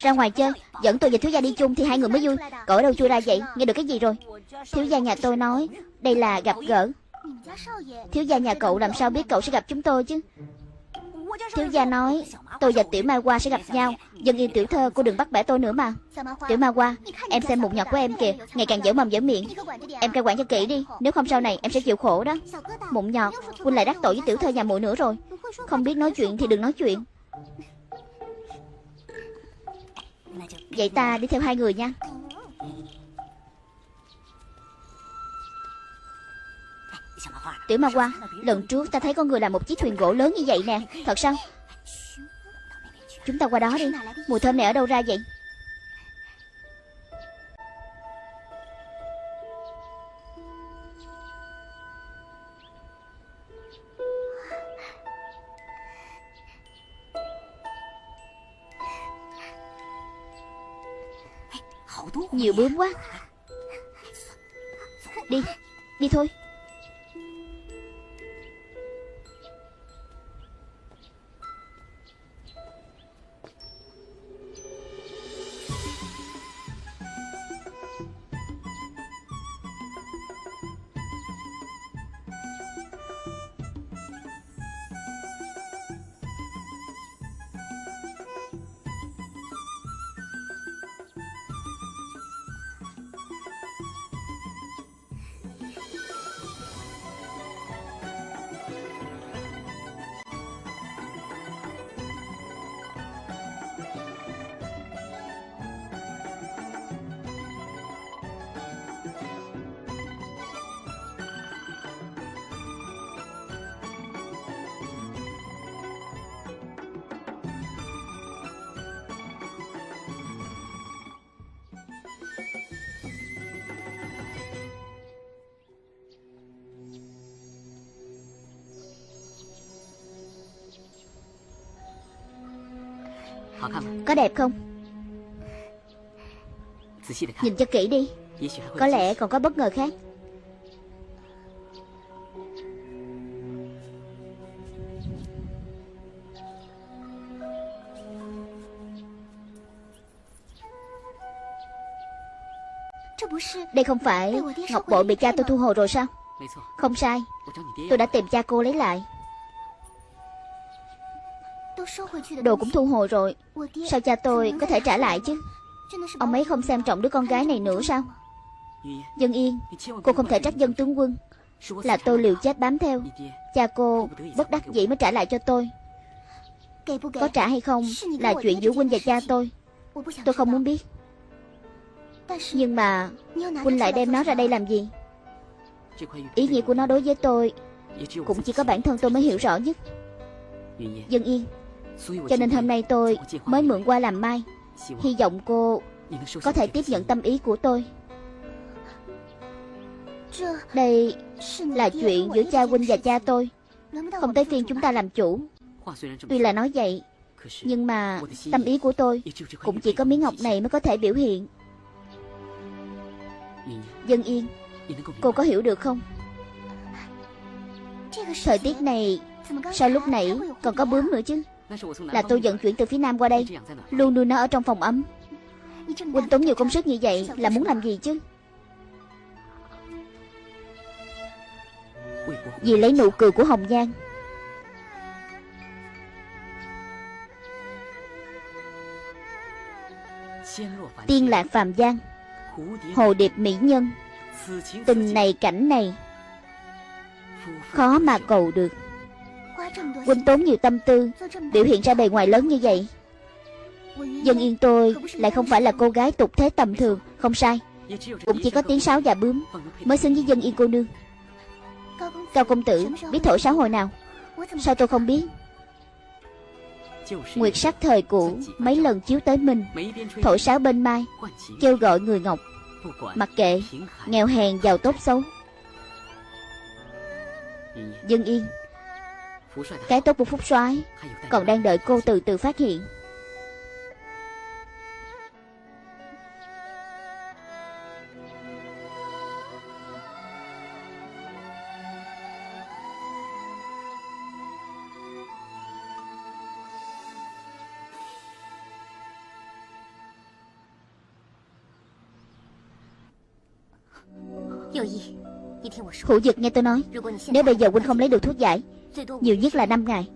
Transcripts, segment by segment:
Ra ngoài chơi, Dẫn tôi và thiếu gia đi chung thì hai người mới vui. Cậu ở đâu chui ra vậy? Nghe được cái gì rồi? Thiếu gia nhà tôi nói, Đây là gặp gỡ. Thiếu gia nhà cậu làm sao biết cậu sẽ gặp chúng tôi chứ? Thiếu gia nói, Tôi và Tiểu Mai Hoa sẽ gặp nhau Dân yên tiểu thơ cô đừng bắt bẻ tôi nữa mà. Tiểu Mai Hoa, Em xem mụn nhọt của em kìa, Ngày càng dở mồm dở miệng. Em cai quản cho kỹ đi, Nếu không sau này em sẽ chịu khổ đó. Mụn nhọt, Huynh lại đắc tội với tiểu thơ nhà muội nữa rồi. Không biết nói chuyện thì đừng nói chuyện. Vậy ta đi theo hai người nha. Tiểu Ma Hoa, Lần trước ta thấy con người làm một chiếc thuyền gỗ lớn như vậy nè. Thật sao? Chúng ta qua đó đi. Mùi thơm này ở đâu ra vậy? Nhiều bướm quá. Đi Đi thôi. Có đẹp không? Nhìn cho kỹ đi. Có lẽ còn có bất ngờ khác. Đây không phải Ngọc bội bị cha tôi thu hồi rồi sao? Không sai. Tôi đã tìm cha cô lấy lại Đồ cũng thu hồi rồi. Sao cha tôi có thể trả lại chứ? Ông ấy không xem trọng đứa con gái này nữa sao? Dân Yên Cô không thể trách dân tướng quân. Là tôi liều chết bám theo. Cha cô bất đắc dĩ mới trả lại cho tôi. Có trả hay không Là chuyện giữa huynh và cha tôi. Tôi không muốn biết. Nhưng mà Huynh lại đem nó ra đây làm gì? Ý nghĩa của nó đối với tôi Cũng chỉ có bản thân tôi mới hiểu rõ nhất. Dân Yên cho nên hôm nay tôi mới mượn qua làm mai. Hy vọng cô có thể tiếp nhận tâm ý của tôi. Đây là chuyện giữa cha huynh và cha tôi. Không tới phiên chúng ta làm chủ. Tuy là nói vậy, Nhưng mà tâm ý của tôi Cũng chỉ có miếng ngọc này mới có thể biểu hiện. Dân yên, Cô có hiểu được không? Thời tiết này, Sao lúc nãy còn có bướm nữa chứ? Là tôi vận chuyển từ phía nam qua đây. Luôn nuôi nó ở trong phòng ấm. Huynh tốn nhiều công sức như vậy Là muốn làm gì chứ? Vì lấy nụ cười của Hồng Nhan Tiên lạc phàm giang. Hồ điệp mỹ nhân. Tình này cảnh này. Khó mà cầu được Huynh tốn nhiều tâm tư, Biểu hiện ra bề ngoài lớn như vậy. Dân yên tôi Lại không phải là cô gái tục thế tầm thường, Không sai. Cũng chỉ có tiếng sáo và bướm Mới xứng với dân yên cô nương. Cao công tử, biết thổi sáo hồi nào? Sao tôi không biết? Nguyệt sắc thời cũ, Mấy lần chiếu tới mình Thổi sáo bên mai, Kêu gọi người ngọc. Mặc kệ, Nghèo hèn giàu tốt xấu. Dân yên. Cái tốt của Phúc soái Còn đang đợi cô từ từ phát hiện. Hữu Dực nghe tôi nói. Nếu bây giờ huynh không lấy được thuốc giải nhiều nhất là 5 ngày.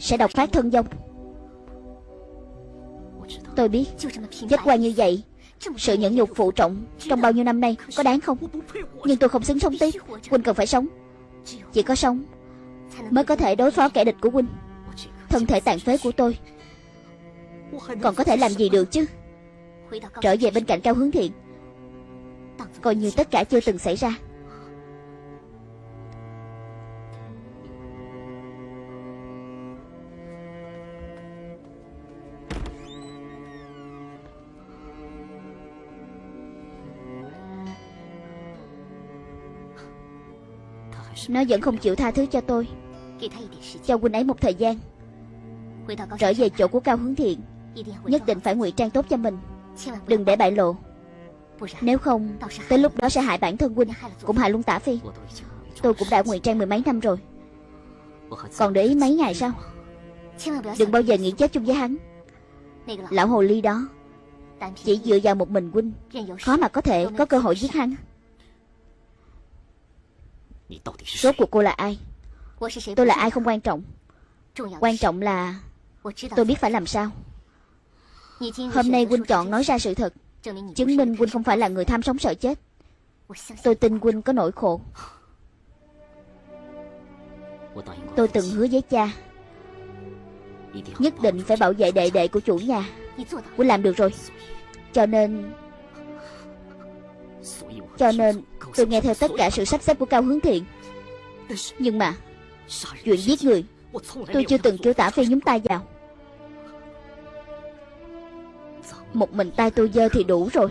Sẽ độc phát thân vong Tôi biết Chết qua như vậy, Sự nhẫn nhục phụ trọng Trong bao nhiêu năm nay Có đáng không? Nhưng tôi không xứng sống tiếp. Huynh cần phải sống. Chỉ có sống Mới có thể đối phó kẻ địch của huynh Thân thể tàn phế của tôi Còn có thể làm gì được chứ? Trở về bên cạnh cao hướng thiện. Coi như tất cả chưa từng xảy ra. Nó vẫn không chịu tha thứ cho tôi. Cho huynh ấy một thời gian. Trở về chỗ của Cao Hướng Thiện, Nhất định phải ngụy trang tốt cho mình. Đừng để bại lộ. Nếu không, Tới lúc đó sẽ hại bản thân huynh Cũng hại luôn tả phi. Tôi cũng đã ngụy trang mười mấy năm rồi. Còn để ý mấy ngày sao Đừng bao giờ nghĩ chết chung với hắn. Lão hồ ly đó Chỉ dựa vào một mình huynh Khó mà có thể có cơ hội giết hắn. Rốt cuộc cô là ai? Tôi là ai không quan trọng? Quan trọng? Là Tôi biết phải làm sao. Hôm nay Quynh chọn nói ra sự thật Chứng minh Quynh không phải là người tham sống sợ chết. Tôi tin Quynh có nỗi khổ. Tôi từng hứa với cha Nhất định phải bảo vệ đệ đệ của chủ nhà. Quynh làm được rồi. Cho nên Cho nên Tôi nghe theo tất cả sự sắp xếp của Cao Hướng Thiện. Nhưng mà, Chuyện giết người, Tôi chưa từng kêu tả phi nhúng tay vào. Một mình tay tôi dơ thì đủ rồi.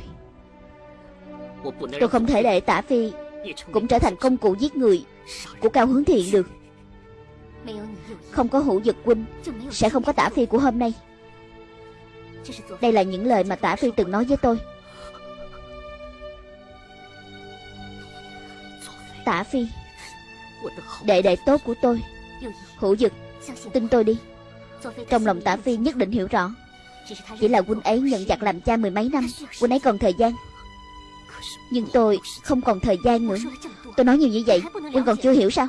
Tôi không thể để tả phi Cũng trở thành công cụ giết người Của Cao Hướng Thiện được. Không có hữu dực huynh Sẽ không có tả phi của hôm nay. Đây là những lời mà tả phi từng nói với tôi. Tả Phi. Đệ đệ tốt của tôi, Hữu dực, Tin tôi đi. Trong lòng Tả Phi nhất định hiểu rõ. Chỉ là huynh ấy nhận giặc làm cha mười mấy năm, Huynh ấy còn thời gian. Nhưng tôi không còn thời gian nữa. Tôi nói nhiều như vậy, Huynh còn chưa hiểu sao?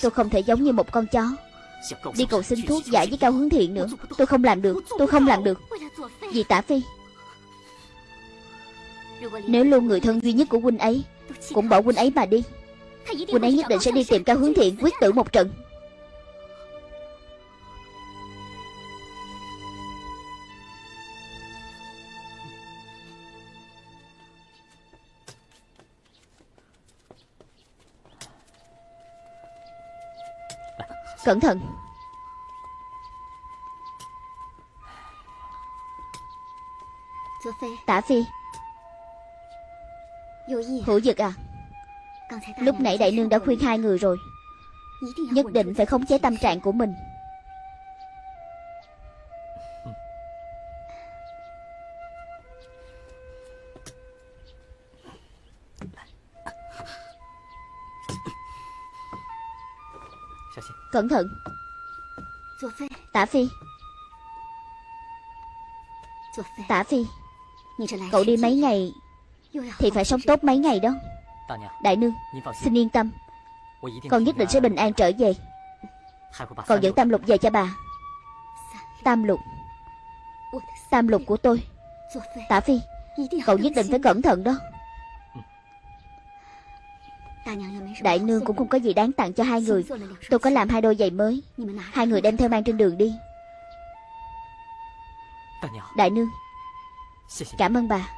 Tôi không thể giống như một con chó. Đi cầu xin thuốc giải với cao hướng thiện nữa. Tôi không làm được, Tôi không làm được. Vì Tả Phi, Nếu luôn người thân duy nhất của huynh ấy cũng bỏ huynh ấy mà đi. Huynh ấy nhất định sẽ đi tìm cao hướng thiện Quyết tử một trận. Cẩn thận. Tả Phi Hữu dực à? Lúc nãy đại nương đã khuyên hai người rồi. Nhất định phải khống chế tâm trạng của mình. Cẩn thận. Tả Phi. Tả Phi. Cậu đi mấy ngày thì phải sống tốt mấy ngày đó. Đại nương Xin yên tâm. Con nhất định sẽ bình an trở về. Còn dẫn tam lục về cho bà. Tam lục. Tam lục của tôi. Tả Phi Cậu nhất định phải cẩn thận đó. Đại nương cũng không có gì đáng tặng cho hai người. Tôi có làm hai đôi giày mới. Hai người đem theo mang trên đường đi. Đại nương Cảm ơn bà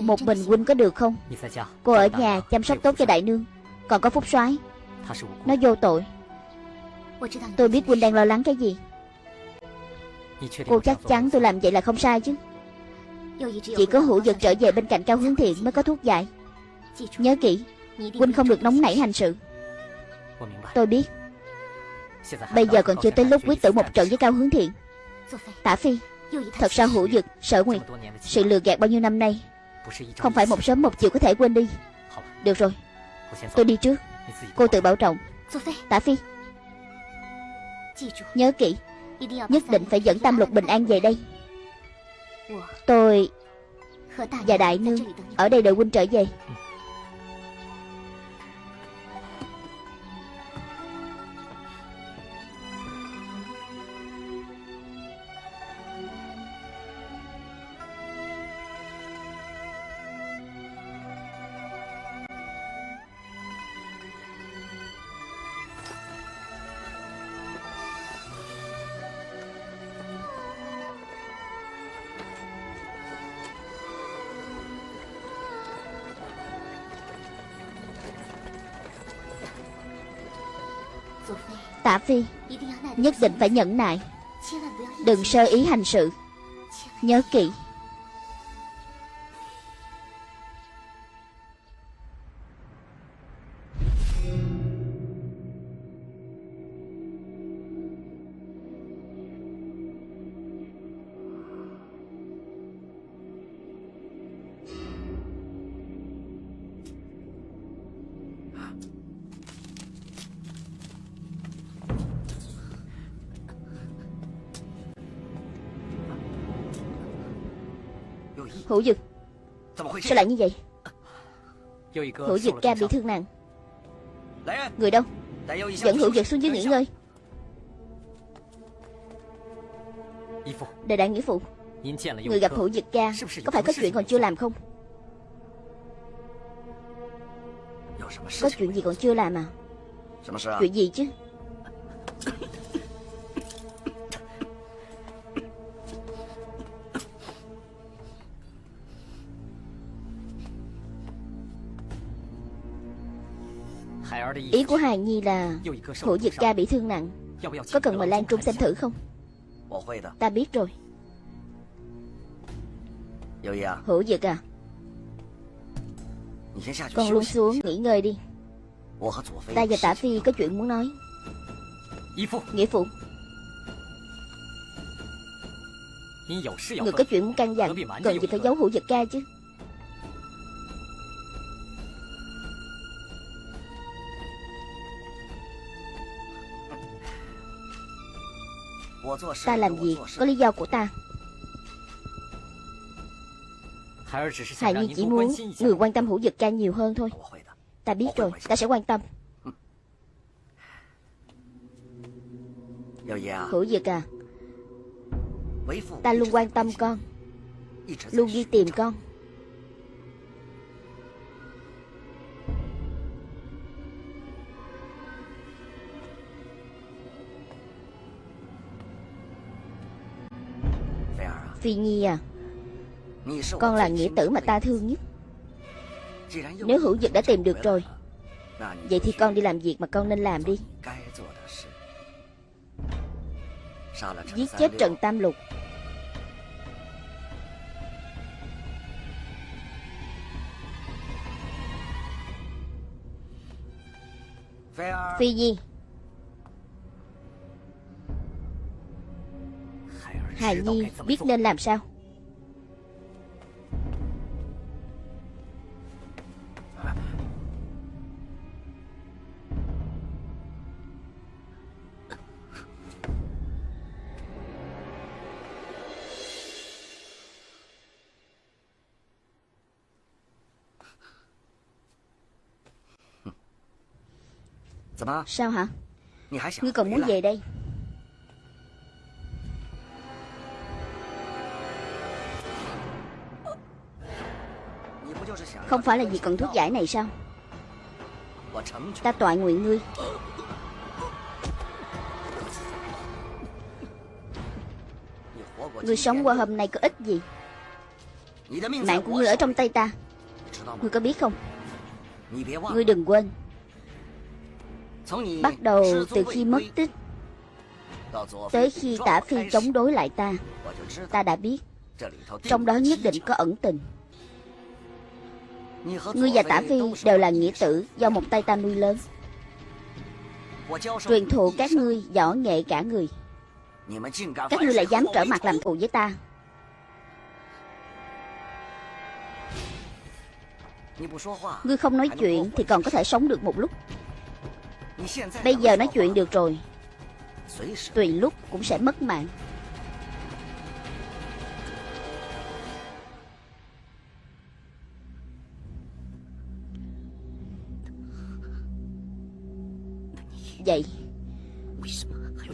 Một mình huynh có được không? Cô ở nhà chăm sóc tốt cho đại nương. Còn có phúc soái. Nó vô tội. Tôi biết huynh đang lo lắng cái gì. Cô chắc chắn tôi làm vậy là không sai chứ. Chỉ có hữu dực trở về bên cạnh cao hướng thiện mới có thuốc giải. Nhớ kỹ Huynh không được nóng nảy hành sự. Tôi biết. Bây giờ còn chưa tới lúc quyết tử một trận với cao hướng thiện. Tả Phi Thật sao hữu dực, sở nguyệt Sự lừa gạt bao nhiêu năm nay? Không phải một sớm một chiều có thể quên đi. Được rồi. Tôi đi trước. Cô tự bảo trọng. Tả Phi. Nhớ kỹ. Nhất định phải dẫn Tam Lục bình an về đây. Tôi Và Đại Nương Ở đây đợi huynh trở về Phi. Nhất định phải nhẫn nại. Đừng sơ ý hành sự. Nhớ kỹ. Hữu Dực. Sao lại như vậy? Hữu Dực ca bị thương nặng. Người đâu? Dẫn Hữu Dực xuống dưới nghỉ ngơi Đại đại nghĩa phụ. Người gặp Hữu Dực ca Có phải có chuyện còn chưa làm không? Có chuyện gì còn chưa làm à? Chuyện gì chứ Ý của Hài Nhi là Hữu Dực ca bị thương nặng. Có cần mời Lan Trung xem thử không? Ta biết rồi. Hữu Dực à? Con luôn xuống nghỉ ngơi đi. Ta và Tả Phi có chuyện muốn nói. Nghĩa phụ. Người có chuyện muốn căn dặn, Cần gì phải giấu Hữu Dực ca chứ? Ta làm việc có lý do của ta Hài Nhi chỉ muốn người quan tâm hữu dực ca nhiều hơn thôi Ta biết rồi, ta sẽ quan tâm Hữu dực à Ta luôn quan tâm con Luôn đi tìm con Phi Nhi à. Con là nghĩa tử mà ta thương nhất. Nếu hữu dực đã tìm được rồi, Vậy thì con đi làm việc mà con nên làm đi. Giết chết Trần Tam Lục. Phi Nhi Hài Nhi biết nên làm sao? Sao hả? Ngươi còn muốn về đây Không phải là vì cần thuốc giải này sao? Ta tọa nguyện ngươi. Ngươi sống qua hôm nay có ích gì? Mạng của ngươi ở trong tay ta. Ngươi có biết không? Ngươi đừng quên. Bắt đầu từ khi mất tích, Tới khi tả phi chống đối lại ta Ta đã biết. Trong đó nhất định có ẩn tình. Ngươi và Tả Phi đều là nghĩa tử Do một tay ta nuôi lớn. Truyền thụ các ngươi võ nghệ cả người. Các ngươi lại dám trở mặt làm thù với ta. Ngươi không nói chuyện Thì còn có thể sống được một lúc. Bây giờ nói chuyện được rồi. Tùy lúc cũng sẽ mất mạng. Vậy?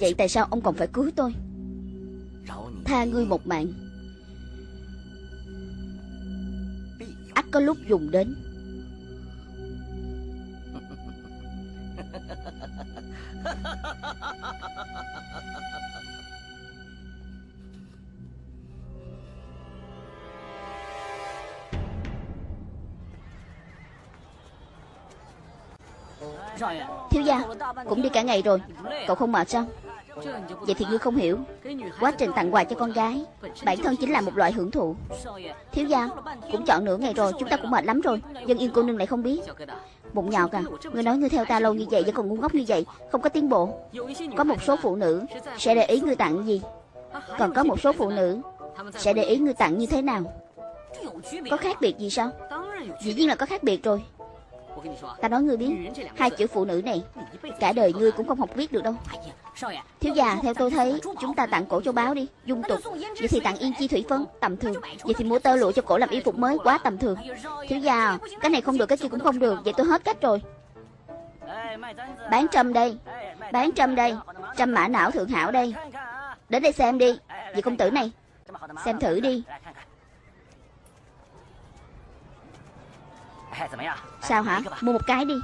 Vậy tại sao ông còn phải cứu tôi? Tha ngươi một mạng. Ắt có lúc dùng đến. Cũng đi cả ngày rồi. Cậu không mệt sao? Vậy thì ngươi không hiểu. Quá trình tặng quà cho con gái, Bản thân chính là một loại hưởng thụ. Thiếu gia, Cũng chọn nửa ngày rồi, Chúng ta cũng mệt lắm rồi. Dân yên cô nương lại không biết. Bụng nhọt à Ngươi nói ngươi theo ta lâu như vậy Vẫn còn ngu ngốc như vậy, Không có tiến bộ. Có một số phụ nữ Sẽ để ý ngươi tặng gì. Còn có một số phụ nữ Sẽ để ý ngươi tặng như thế nào. Có khác biệt gì sao? Dĩ nhiên là có khác biệt rồi. Ta nói ngươi biết, Hai chữ phụ nữ này, Cả đời ngươi cũng không học viết được đâu. Thiếu già theo tôi thấy, Chúng ta tặng cổ cho báo đi, Dung tục. Vậy thì tặng yên chi thủy phấn, Tầm thường. Vậy thì mua tơ lụa cho cổ làm y phục mới, Quá tầm thường. Thiếu già Cái này không được, cái kia cũng không được. Vậy tôi hết cách rồi. Bán trâm đây, Bán trâm đây, Trâm mã não thượng hảo đây. Đến đây xem đi, Vị công tử này. Xem thử đi. Sao hả? Mua một cái đi.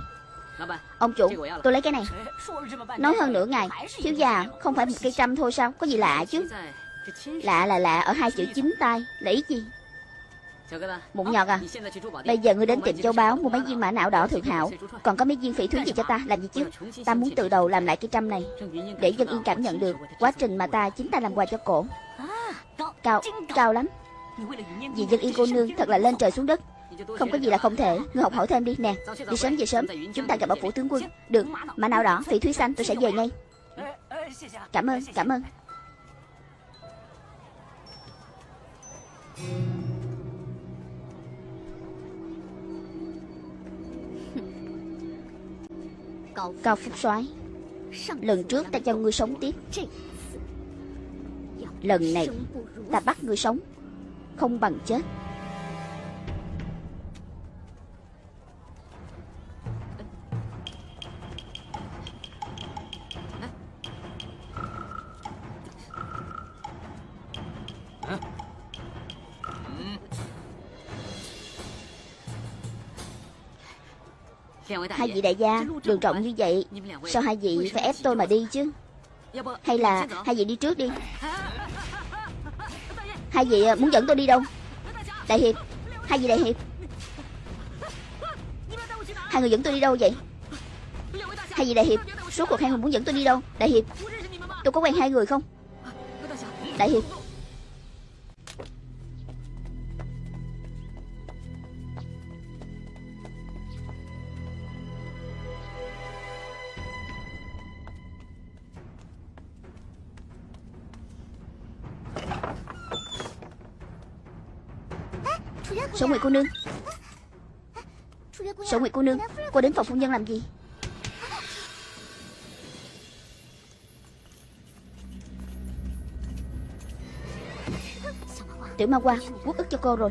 Ông chủ, tôi lấy cái này. Nói hơn nửa ngày Thiếu già, không phải một cây trăm thôi sao? Có gì lạ chứ? Lạ là lạ ở hai chữ chính tay. Là ý gì? Mụn nhọt à? Bây giờ ngươi đến tiệm châu báo, Mua mấy viên mã não đỏ thượng hảo. Còn có mấy viên phỉ thúy gì cho ta? Làm gì chứ? Ta muốn từ đầu làm lại cái trăm này. Để dân yên cảm nhận được Quá trình mà ta chính ta làm quà cho cổ. Cao Cao lắm. Vì dân yên cô nương thật là lên trời xuống đất không có gì là không thể. Ngươi học hỏi thêm đi, nè. Đi sớm về sớm. Chúng ta gặp ở phủ tướng quân. Được. Mà nào đỏ Phỉ thúy xanh, tôi sẽ về ngay. Cảm ơn Cảm ơn. Cao Phúc soái, Lần trước ta cho ngươi sống tiếp. Lần này, Ta bắt ngươi sống Không bằng chết. Hai vị đại gia Đường trọng như vậy Sao hai vị phải ép tôi mà đi chứ? Hay là hai vị đi trước đi. Hai vị à, muốn dẫn tôi đi đâu? Đại Hiệp Hai vị Đại Hiệp. Hai người dẫn tôi đi đâu vậy? Hai vị Đại Hiệp Số cuộc hai người muốn dẫn tôi đi đâu? Đại Hiệp Tôi có quen hai người không? Đại Hiệp Nguyệt cô nương. Sở Nguyệt cô nương, Cô đến phòng phu nhân làm gì? Tiểu ma qua Quốc ức cho cô rồi.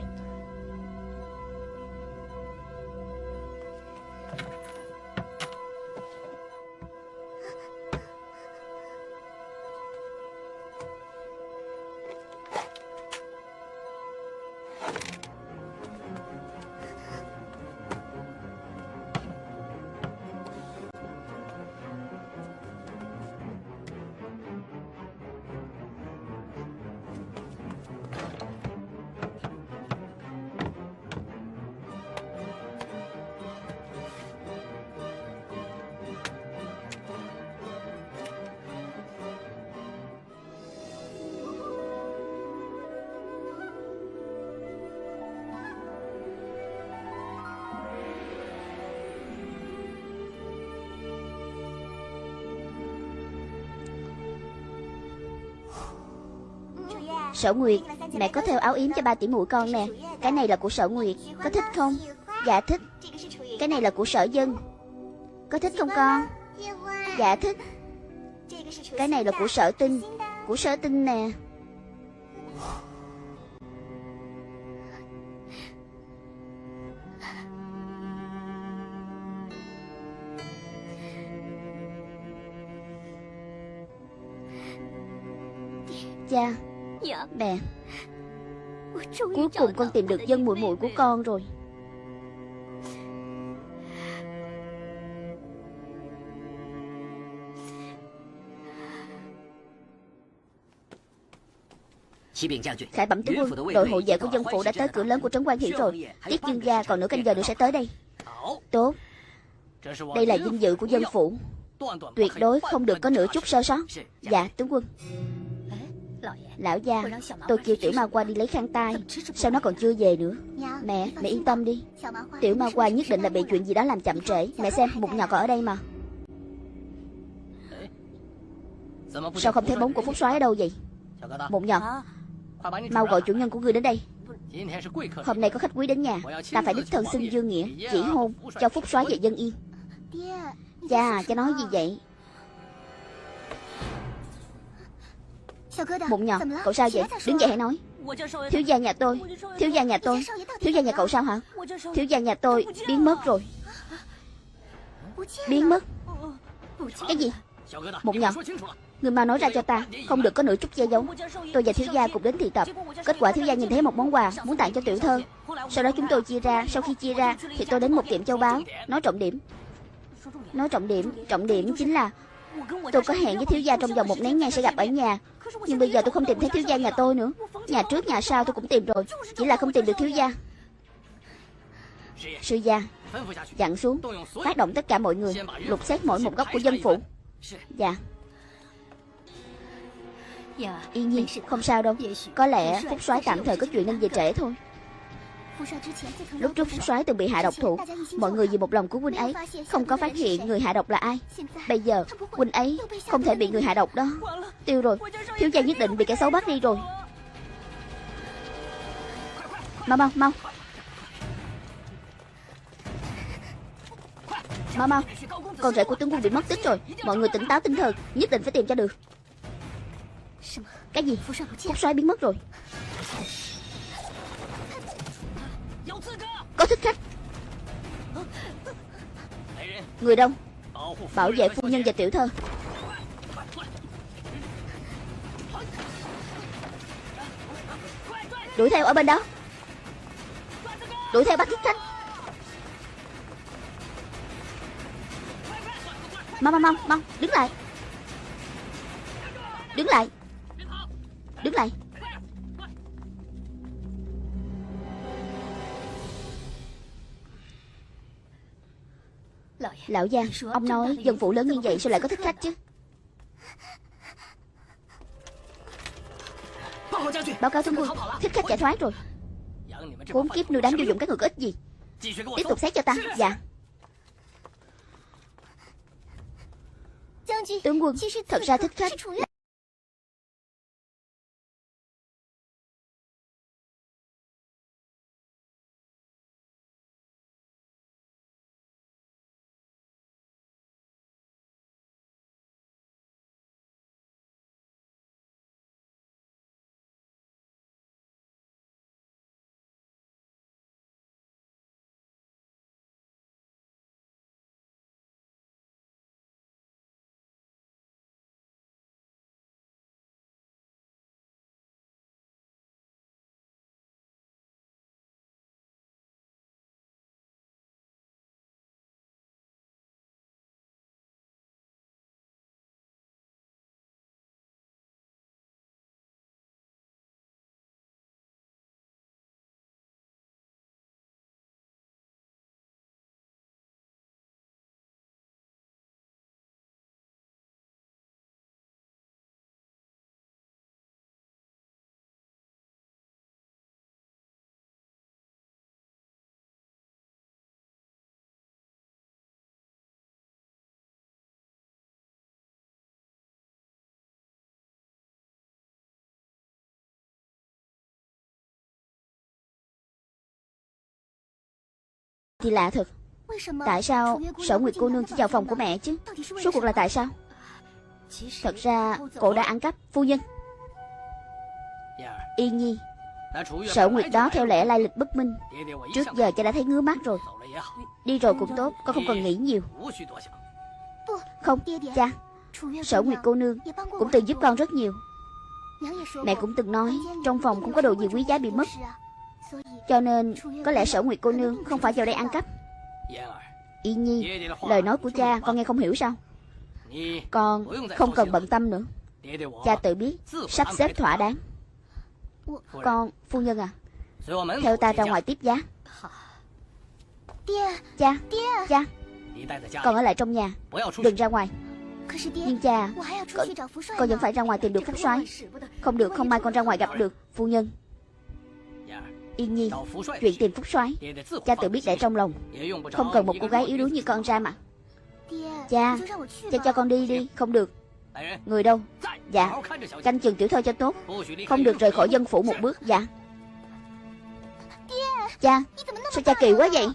Sở Nguyệt. Mẹ có theo áo yếm cho ba tỷ muội con nè. Cái này là của Sở Nguyệt. Có thích không? Dạ thích. Cái này là của Sở Dân. Có thích không con? Dạ thích. Cái này là của sở tinh. Của sở tinh nè. Cha Mẹ Cuối cùng con tìm được dân muội muội của con rồi. Khải bẩm tướng quân Đội hộ vệ của dân phụ đã tới cửa lớn của Trấn Quan Hiển rồi. Tiết dương gia còn nửa canh giờ nữa sẽ tới đây. Tốt Đây là vinh dự của dân phụ Tuyệt đối không được có nửa chút sơ sót Dạ tướng quân Lão gia Tôi kêu tiểu ma qua đi lấy khăn tay. Sao nó còn chưa về nữa? Mẹ, mẹ yên tâm đi. Tiểu ma qua nhất định là bị chuyện gì đó làm chậm trễ. Mẹ xem, một nhỏ còn ở đây mà. Sao không thấy bóng của Phúc soái ở đâu vậy? Mụn nhỏ. Mau gọi chủ nhân của ngươi đến đây. Hôm nay có khách quý đến nhà. Ta phải đích thân xưng dương nghĩa Chỉ hôn cho Phúc soái về dân yên. Cha, cha nói gì vậy? Mụn nhỏ, cậu sao vậy？Đứng dậy hãy nói。Thiếu gia nhà tôi Thiếu gia nhà tôi Thiếu gia nhà cậu sao hả？Thiếu gia nhà tôi biến mất rồi。Biến mất？Cái gì？Mụn nhỏ Người mau nói ra cho ta Không được có nửa chút che giấu Tôi và thiếu gia cùng đến thị tập Kết quả thiếu gia nhìn thấy một món quà Muốn tặng cho tiểu thơ Sau đó chúng tôi chia ra Sau khi chia ra Thì tôi đến một tiệm châu báu Nói trọng điểm Nói trọng điểm Trọng điểm chính là Tôi có hẹn với thiếu gia trong vòng một nén nhang sẽ gặp ở nhà Nhưng bây giờ tôi không tìm thấy thiếu gia nhà tôi nữa. Nhà trước nhà sau tôi cũng tìm rồi. Chỉ là không tìm được thiếu gia. Sư gia Dặn xuống. Phát động tất cả mọi người. Lục xét mỗi một góc của dân phủ. Dạ. Yên nhiên không sao đâu. Có lẽ Phúc soái tạm thời có chuyện nên về trễ thôi Lúc trước Phúc soái từng bị hạ độc thủ Mọi người vì một lòng của huynh ấy Không có phát hiện người hạ độc là ai. Bây giờ huynh ấy không thể bị người hạ độc đó. Tiêu rồi. Thiếu gia nhất định bị kẻ xấu bắt đi rồi. Mau mau mau. Mau mau. Con rể của tướng quân bị mất tích rồi. Mọi người tỉnh táo tinh thần Nhất định phải tìm cho được. Cái gì? Phúc soái biến mất rồi Có thích. Khách Người đông. Bảo vệ phu nhân và tiểu thơ. Đuổi theo ở bên đó. Đuổi theo bắt thích. Khách Mau mau mau mau, Đứng lại. Đứng lại. Đứng lại. Lão Giang Ông nói dân phụ lớn như vậy sao lại có thích khách chứ? Báo cáo tướng quân Thích khách chạy thoát rồi. Bốn kiếp nuôi đám vô dụng các người có ích gì? Tiếp tục xét cho ta. Dạ. Tướng quân Thật ra thích khách Thì lạ thật. Tại sao sở nguyệt cô nương chỉ vào phòng của mẹ chứ? Số cuộc là tại sao? Thật ra cô đã ăn cắp. Phu nhân. Yên nhi Sở nguyệt đó theo lẽ lai lịch bất minh. Trước giờ cha đã thấy ngứa mắt rồi. Đi rồi cũng tốt Con không cần nghĩ nhiều. Không cha Sở nguyệt cô nương Cũng từng giúp con rất nhiều. Mẹ cũng từng nói Trong phòng cũng có đồ gì quý giá bị mất cho nên Có lẽ sở nguyệt cô nương Không phải vào đây ăn cắp. Y nhi Lời nói của cha con nghe không hiểu sao? Con không cần bận tâm nữa. Cha tự biết Sắp xếp thỏa đáng. Con Phu nhân à Theo ta ra ngoài tiếp giá. Cha Cha Con ở lại trong nhà Đừng ra ngoài. Nhưng cha Con, con vẫn phải ra ngoài tìm được Phúc soái. Không được không mai con ra ngoài gặp được Phu nhân. Yên nhi Chuyện tìm Phúc soái. Cha tự biết để trong lòng. Không cần một cô gái yếu đuối như con ra mà. Cha Cha cho con đi đi. Không được. Người đâu? Dạ. Canh chừng tiểu thơ cho tốt. Không được rời khỏi dân phủ một bước. Dạ. Cha Sao cha kỳ quá vậy?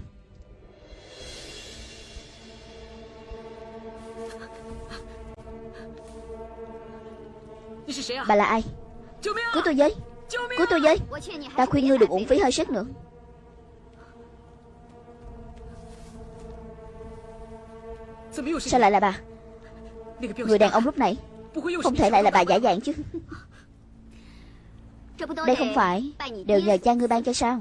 Bà là ai? Cứu tôi với Cứu tôi với. Ta khuyên ngươi đừng uổng phí hơi sức nữa. Sao lại là bà? Người đàn ông lúc nãy Không thể lại là bà giả dạng chứ. Đây không phải Đều nhờ cha ngươi ban cho sao?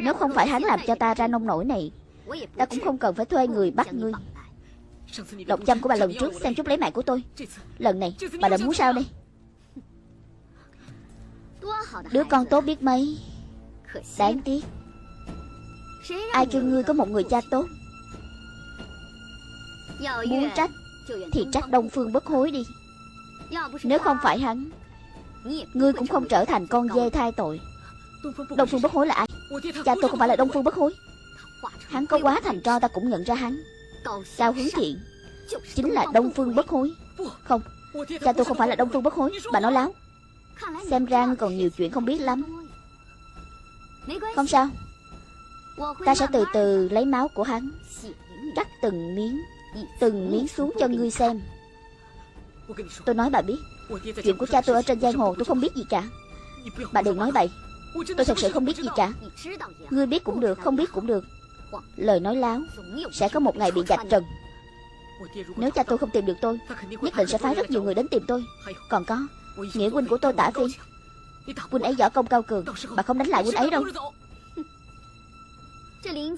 Nếu không phải hắn làm cho ta ra nông nổi này, Ta cũng không cần phải thuê người bắt ngươi. Độc châm của bà lần trước xem chút lấy mạng của tôi. Lần này bà đã muốn sao đây? Đứa con tốt biết mấy. Đáng tiếc. Ai kêu ngươi có một người cha tốt? Muốn trách Thì trách Đông Phương bất hối đi. Nếu không phải hắn, Ngươi cũng không trở thành con dê thai tội. Đông Phương bất hối là ai? Cha tôi không phải là Đông Phương bất hối. Hắn có quá thành cho ta cũng nhận ra hắn. Cao hướng thiện Chính là Đông Phương bất hối. Không, Cha tôi không phải là Đông Phương bất hối. Bà nói láo. Xem ra ngươi còn nhiều chuyện không biết lắm. Không sao. Ta sẽ từ từ lấy máu của hắn. Cắt từng miếng Từng miếng xuống cho ngươi xem. Tôi nói bà biết. Chuyện của cha tôi ở trên giang hồ tôi không biết gì cả. Bà đừng nói bậy. Tôi thật sự không biết gì cả. Ngươi biết cũng được, không biết cũng được. Lời nói láo Sẽ có một ngày bị dạch trần. Nếu cha tôi không tìm được tôi, Nhất định sẽ phái rất nhiều người đến tìm tôi. Còn có Nghĩa huynh của tôi tả phi Huynh ấy võ công cao cường Bà không đánh lại huynh ấy đâu.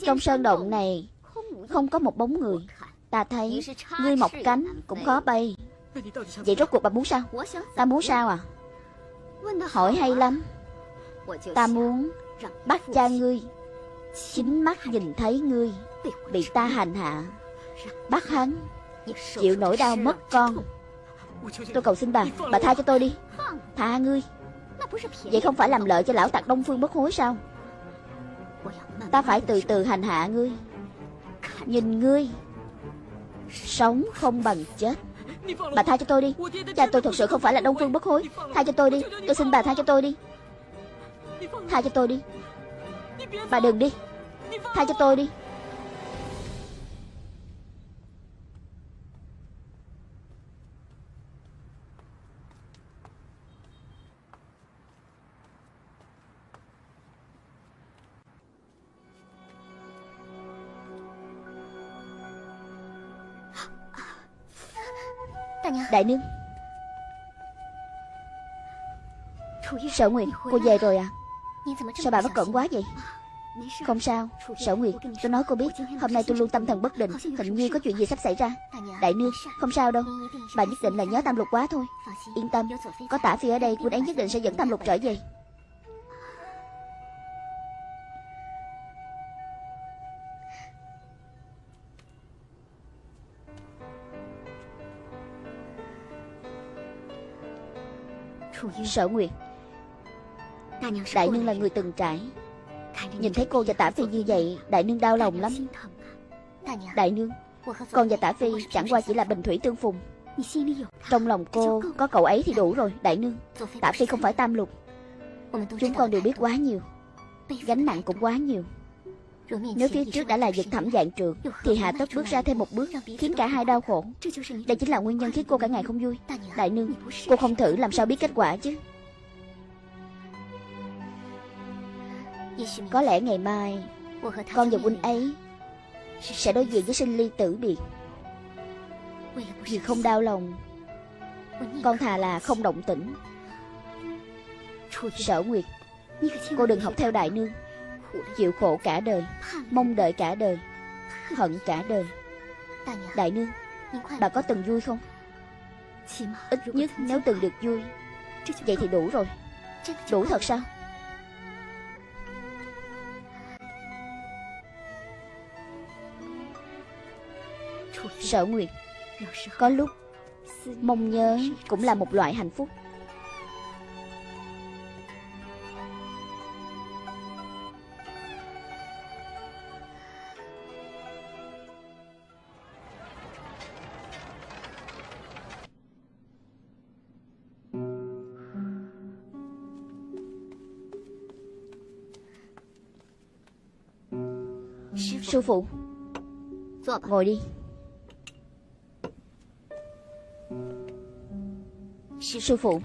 Trong sơn động này Không có một bóng người. Ta thấy Ngươi mọc cánh cũng khó bay. Vậy rốt cuộc bà muốn sao? Ta muốn sao à? Hỏi hay lắm. Ta muốn Bắt cha ngươi. Chính mắt nhìn thấy ngươi Bị ta hành hạ. Bắt hắn. Chịu nỗi đau mất con Tôi cầu xin bà Bà tha cho tôi đi. Tha ngươi. Vậy không phải làm lợi cho lão tặc Đông Phương bất hối sao? Ta phải từ từ hành hạ ngươi. Nhìn ngươi. Sống không bằng chết. Bà tha cho tôi đi. Cha tôi thật sự không phải là Đông Phương bất hối. Tha cho tôi đi. Tôi xin bà tha cho tôi đi. Tha cho tôi đi. Bà đừng đi. Tha cho tôi đi Đại nương Sở Nguyệt, Cô về rồi à? Sao bà bất cẩn quá vậy? Không sao, Sở Nguyệt, Tôi nói cô biết, Hôm nay tôi luôn tâm thần bất định, Hình như có chuyện gì sắp xảy ra. Đại nương Không sao đâu, Bà nhất định là nhớ tam lục quá thôi. Yên tâm, Có tả phi ở đây Quân ấy nhất định sẽ dẫn tam lục trở về. Sở Nguyệt. Đại nương là người từng trải. Nhìn thấy cô và tả phi như vậy, Đại nương đau lòng lắm. Đại nương, Con và tả phi chẳng qua chỉ là bình thủy tương phùng. Trong lòng cô có cậu ấy thì đủ rồi, Đại nương. Tả phi không phải tam lục. Chúng con đều biết quá nhiều. Gánh nặng cũng quá nhiều. Nếu phía trước đã là vực thẳm dạng trượt Thì hạ tất bước ra thêm một bước Khiến cả hai đau khổ. Đây chính là nguyên nhân khiến cô cả ngày không vui. Đại nương Cô không thử làm sao biết kết quả chứ? Có lẽ ngày mai Con và huynh ấy Sẽ đối diện với sinh ly tử biệt. Vì không đau lòng Con thà là không động tĩnh. Sở Nguyệt Cô đừng học theo đại nương Chịu khổ cả đời Mong đợi cả đời Hận cả đời. Đại nương Bà có từng vui không? Ít nhất nếu từng được vui Vậy thì đủ rồi. Đủ thật sao? Sở Nguyệt Có lúc Mong nhớ cũng là một loại hạnh phúc Sư phụ Ngồi đi. Sư phụ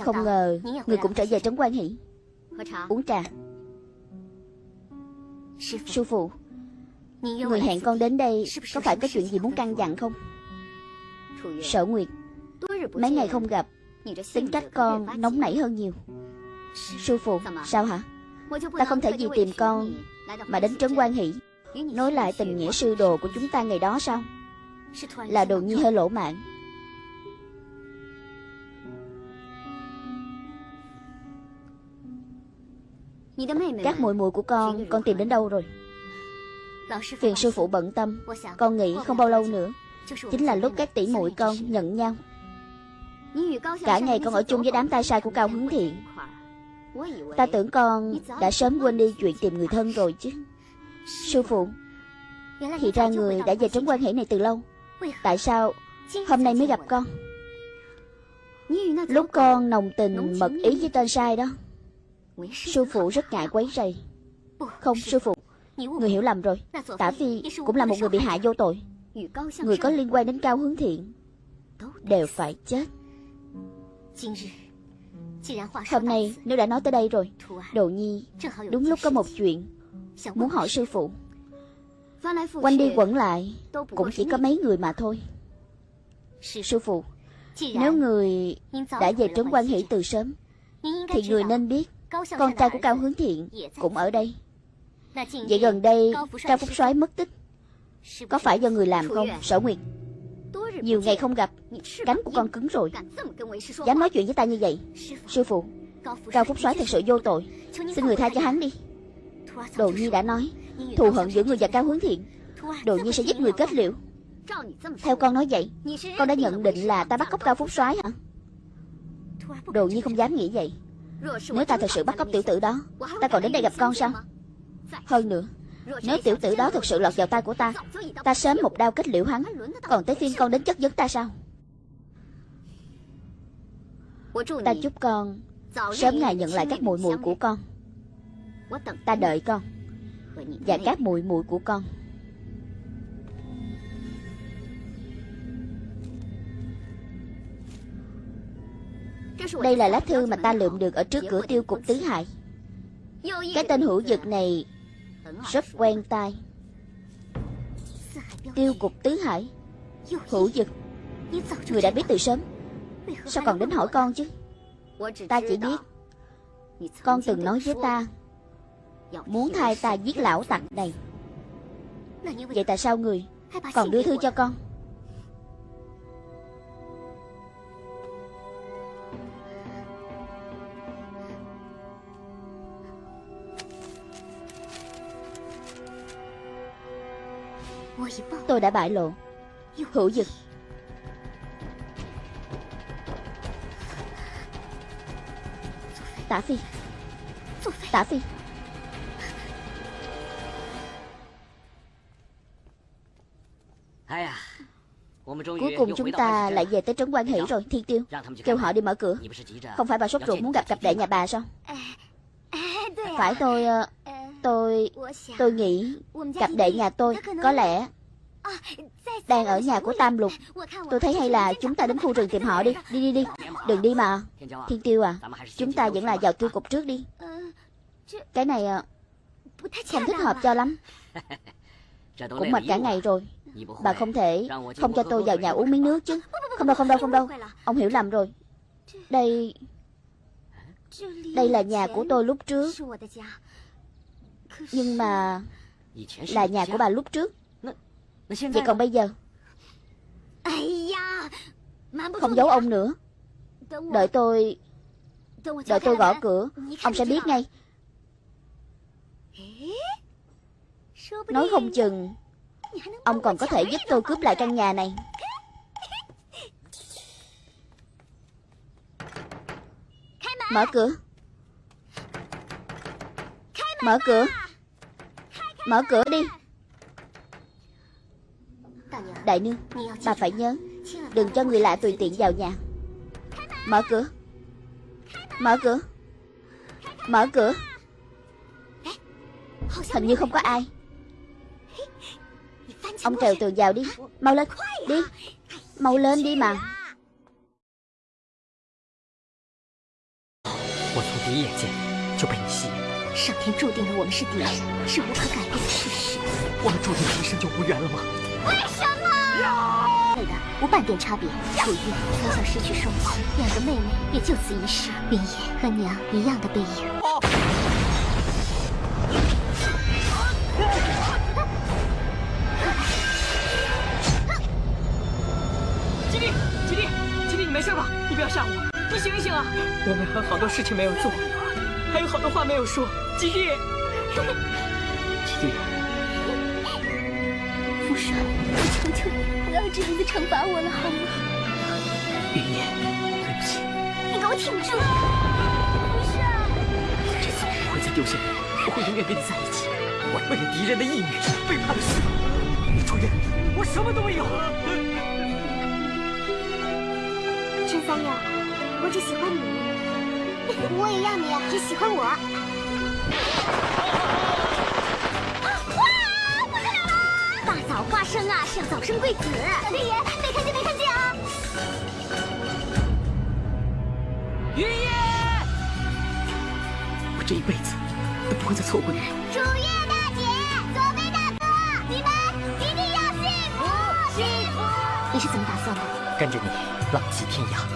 Không ngờ Người cũng trở về trấn quan hỷ Uống trà. Sư phụ. Người hẹn con đến đây Có phải có chuyện gì muốn căn dặn không? Sở Nguyệt Mấy ngày không gặp Tính cách con nóng nảy hơn nhiều. Sư phụ Sao hả? Ta không thể vì tìm con Mà đến trấn quan hỷ Nói lại tình nghĩa sư đồ của chúng ta ngày đó sao? Là đồ nhi hơi lỗ mạng. Các muội muội của con Con tìm đến đâu rồi? Phiền sư phụ bận tâm, Con nghĩ không bao lâu nữa. Chính là lúc các tỷ muội con nhận nhau. Cả ngày con ở chung với đám tay sai của Cao Hướng Thiện. Ta tưởng con đã sớm quên đi chuyện tìm người thân rồi chứ. Sư phụ, Thì ra người đã về trấn quan hệ này từ lâu. Tại sao hôm nay mới gặp con? Lúc con nồng tình mật ý với tên sai đó, Sư phụ rất ngại quấy rầy. Không, sư phụ, Người hiểu lầm rồi. Tả Phi cũng là một người bị hại vô tội. Người có liên quan đến Cao Hướng Thiện Đều phải chết. Hôm nay nếu đã nói tới đây rồi, Đồ Nhi, Đúng lúc có một chuyện. Muốn hỏi sư phụ? Quanh đi quẩn lại Cũng chỉ có mấy người mà thôi. Sư phụ Nếu người đã về trấn quan hỷ từ sớm Thì người nên biết Con trai của Cao Hướng Thiện Cũng ở đây. Vậy gần đây Cao Phúc soái mất tích. Có phải do người làm không? Sở Nguyệt. Nhiều ngày không gặp Cánh của con cứng rồi. Dám nói chuyện với ta như vậy? Sư phụ. Cao Phúc soái thật sự vô tội. Xin người tha cho hắn đi Đồ Nhi đã nói, Thù hận giữa người và Cao Hướng Thiện. Đồ Nhi sẽ giết người kết liễu. Theo con nói vậy, Con đã nhận định là ta bắt cóc Cao Phúc soái hả? Đồ Nhi không dám nghĩ vậy. Nếu ta thật sự bắt cóc tiểu tử đó, Ta còn đến đây gặp con sao? Hơn nữa, Nếu tiểu tử đó thật sự lọt vào tay của ta Ta sớm một đao kết liễu hắn. Còn tới phiên con đến chất vấn ta sao? Ta chúc con Sớm ngày nhận lại các mùi mùi của con. Ta đợi con. Và các muội muội của con. Đây là lá thư mà ta lượm được ở trước cửa tiêu cục tứ hải. Cái tên hữu dực này Rất quen tai. Tiêu cục tứ hải. Hữu dực Người đã biết từ sớm. Sao còn đến hỏi con chứ? Ta chỉ biết Con từng nói với ta Muốn thay ta giết lão tặc này. Vậy tại sao người Còn đưa thư cho con? Tôi đã bại lộ Hữu dực. Tả Phi. Tả Phi. Cuối cùng chúng ta lại về tới trấn quan hỷ rồi Thiên Tiêu. Kêu họ đi mở cửa. Không phải bà sốt ruột muốn gặp cặp đệ nhà bà sao? Phải tôi Tôi... Tôi nghĩ Cặp đệ nhà tôi Có lẽ Đang ở nhà của Tam Lục. Tôi thấy hay là chúng ta đến khu rừng tìm họ đi. Đi đi đi. Đừng đi mà. Thiên Tiêu à Chúng ta vẫn là vào tiêu cục trước đi. Cái này à, Không thích hợp cho lắm. Cũng mệt cả ngày rồi Bà không thể Không cho tôi vào nhà uống miếng nước chứ. Không đâu không đâu không đâu. Ông hiểu lầm rồi. Đây Đây là nhà của tôi lúc trước. Nhưng mà Là nhà của bà lúc trước. Vậy còn bây giờ? Không giấu ông nữa. Đợi tôi Đợi tôi gõ cửa, Ông sẽ biết ngay. Nói không chừng. Ông còn có thể giúp tôi cướp lại căn nhà này. Mở cửa. Mở cửa. Mở cửa đi. Đại nương, Bà phải nhớ, Đừng cho người lạ tùy tiện vào nhà. Mở cửa. Mở cửa. Mở cửa. Hình như không có ai. Ông trèo tường vào đi Mau lên Đi Mau lên đi mà 我从第一眼见就被你吸引，上天注定了我们是敌人，是无可改变的事实。我们注定今生就无缘了吗？为什么？对的，无半点差别。楚玉从小失去双亲，两个妹妹也就此一世。云野和娘一样的背影。事吧？你不要吓我，你醒一醒啊！我们还有好多事情没有做，还有好多话没有说。吉利，吉利，福帅，我求求你，不要这样子惩罚我了，好吗？云烟，对不起，你给我挺住！福帅，这次我不会再丢下你，我会永远跟你在一起。我为了敌人的义女，背叛了师傅。楚月，我什么都没有。三友，我只喜欢你，我也要你只喜欢我。大早花生啊，是要早生贵子。小天爷，没看见没看见啊！云野，我这一辈子都不会再错过你了。楚月大姐，左飞大哥，你们一定要幸福幸福！你是怎么打算的？跟着你浪迹天涯。